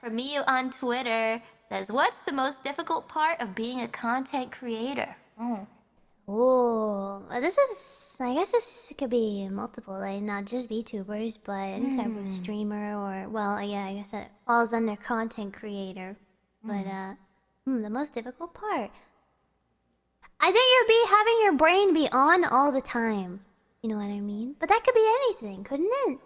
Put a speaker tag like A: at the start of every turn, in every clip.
A: from me on Twitter says, "What's the most difficult part of being a content creator?" Mm.
B: Oh, this is. I guess this could be multiple, like not just VTubers, but any type of
A: Hmm.
B: streamer or, well, yeah, I guess that falls under content creator. But
A: Hmm.
B: uh, hmm, the most difficult part. I think you'd be having your brain be on all the time. You know what I mean? But that could be anything, couldn't it?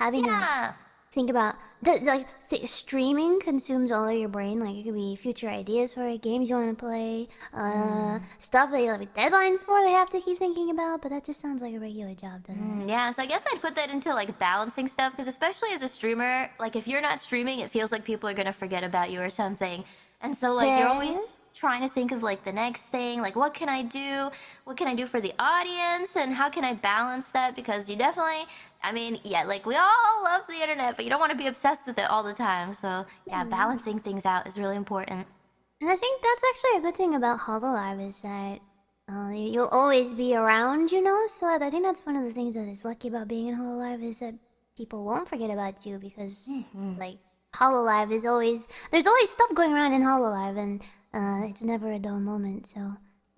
B: Having
A: Yeah.
B: Think about the, like th- streaming consumes all of your brain. Like it could be future ideas for it, games you want to play, uh, stuff that you have deadlines for. They have to keep thinking about. But that just sounds like a regular job, doesn't it?
A: Mm, Yeah, so I guess I'd put that into like balancing stuff because especially as a streamer, like if you're not streaming, it feels like people are gonna forget about you or something. And so like you're always trying to think of like the next thing, like what can I do? What can I do for the audience? And how can I balance that? Because you definitely I mean, yeah, like we all love the internet, but you don't want to be obsessed with it all the time. So yeah, balancing things out is really important.
B: And I think that's actually a good thing about Hololive is that uh, you- you'll always be around, you know. So I think that's one of the things that is lucky about being in Hololive is that people won't forget about you because like Hololive is always there's always stuff going around in Hololive and uh, it's never a dull moment. So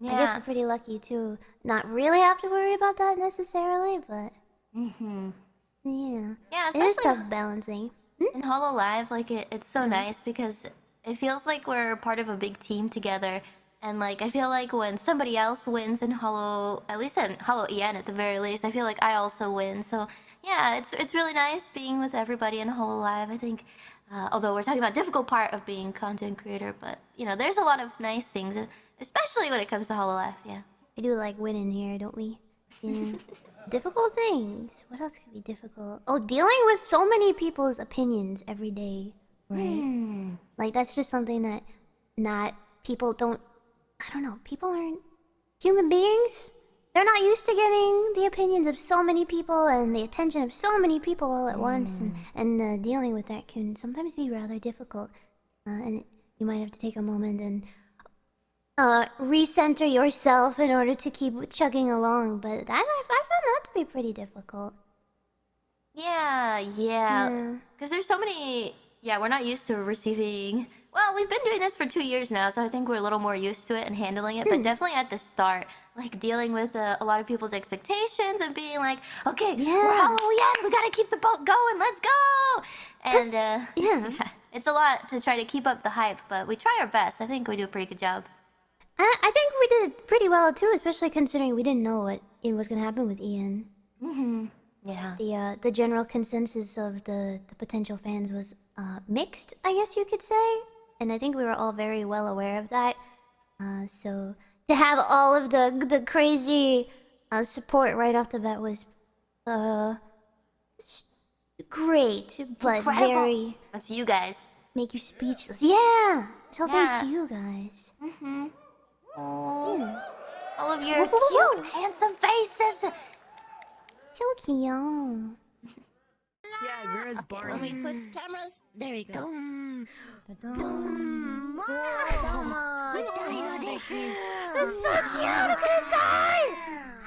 B: I guess we're pretty lucky to not really have to worry about that necessarily, but
A: Mm-hmm.
B: yeah,
A: Yeah,
B: it is tough balancing.
A: in Hololive, like it, it's so nice because it feels like we're part of a big team together. And like I feel like when somebody else wins in Holo, at least in Holo EN at the very least, I feel like I also win. So yeah, it's it's really nice being with everybody in Hololive. I think, uh, although we're talking about difficult part of being content creator, but you know, there's a lot of nice things, especially when it comes to Hololive. Yeah.
B: We do like winning here, don't we? Yeah. difficult things. What else could be difficult? Oh, dealing with so many people's opinions every day, right?
A: Hmm.
B: Like that's just something that not people don't. I don't know. People aren't human beings. They're not used to getting the opinions of so many people and the attention of so many people all at once, and and uh, dealing with that can sometimes be rather difficult. Uh, and you might have to take a moment and uh, recenter yourself in order to keep chugging along. But I, I found that to be pretty difficult.
A: Yeah, yeah.
B: Yeah.
A: Because there's so many. Yeah, we're not used to receiving. Well, we've been doing this for two years now, so I think we're a little more used to it and handling it.
B: Hmm.
A: But definitely at the start, like dealing with uh, a lot of people's expectations and being like, okay, we're Halloween, we gotta keep the boat going, let's go! And uh,
B: Yeah.
A: it's a lot to try to keep up the hype, but we try our best. I think we do a pretty good job.
B: I, I think we did pretty well too, especially considering we didn't know what it was gonna happen with Ian.
A: Mm-hmm. Yeah.
B: The uh, the general consensus of the, the potential fans was uh, mixed, I guess you could say, and I think we were all very well aware of that. Uh, so to have all of the the crazy uh, support right off the bat was uh great, but
A: Incredible.
B: very
A: That's you guys.
B: make you speechless. Yeah, it's all thanks to you guys.
A: Mm-hmm.
B: Yeah.
A: all of your cute, handsome faces.
B: So cute.
C: Yeah, where's Barney?
D: Let me switch cameras. There we go.
B: Dum,
D: Dum.
B: dum,
D: Dum.
B: It's so cute. I'm gonna die.